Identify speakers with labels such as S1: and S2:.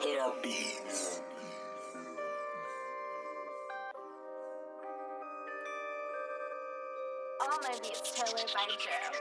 S1: Herpes.
S2: All my beats tailored by Joe.